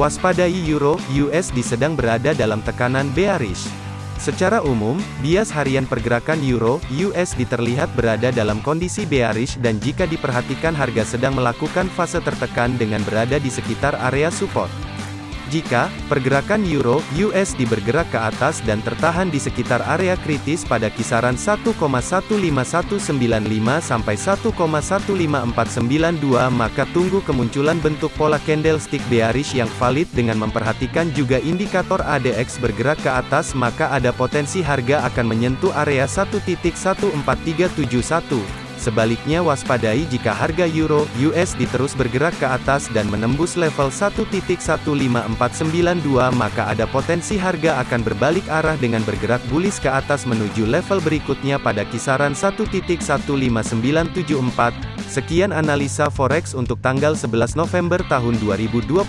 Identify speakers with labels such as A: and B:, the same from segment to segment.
A: Waspadai Euro USD sedang berada dalam tekanan bearish. Secara umum, bias harian pergerakan Euro USD terlihat berada dalam kondisi bearish dan jika diperhatikan harga sedang melakukan fase tertekan dengan berada di sekitar area support. Jika pergerakan euro USD bergerak ke atas dan tertahan di sekitar area kritis pada kisaran 1,15195 sampai 1,15492 maka tunggu kemunculan bentuk pola candlestick bearish yang valid dengan memperhatikan juga indikator ADX bergerak ke atas maka ada potensi harga akan menyentuh area 1.14371 Sebaliknya waspadai jika harga euro USD terus bergerak ke atas dan menembus level 1.15492 maka ada potensi harga akan berbalik arah dengan bergerak bullish ke atas menuju level berikutnya pada kisaran 1.15974. Sekian analisa forex untuk tanggal 11 November tahun 2021.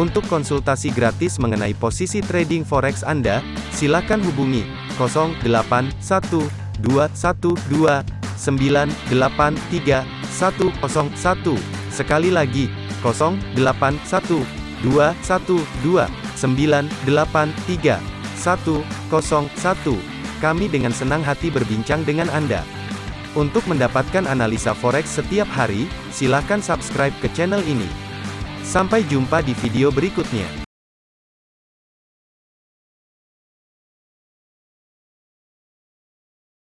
A: Untuk konsultasi gratis mengenai posisi trading forex Anda, silakan hubungi 081212 983 101. Sekali lagi, 081 212 983 101. Kami dengan senang hati berbincang dengan Anda. Untuk mendapatkan analisa forex setiap hari, silakan subscribe ke channel ini. Sampai jumpa di video berikutnya.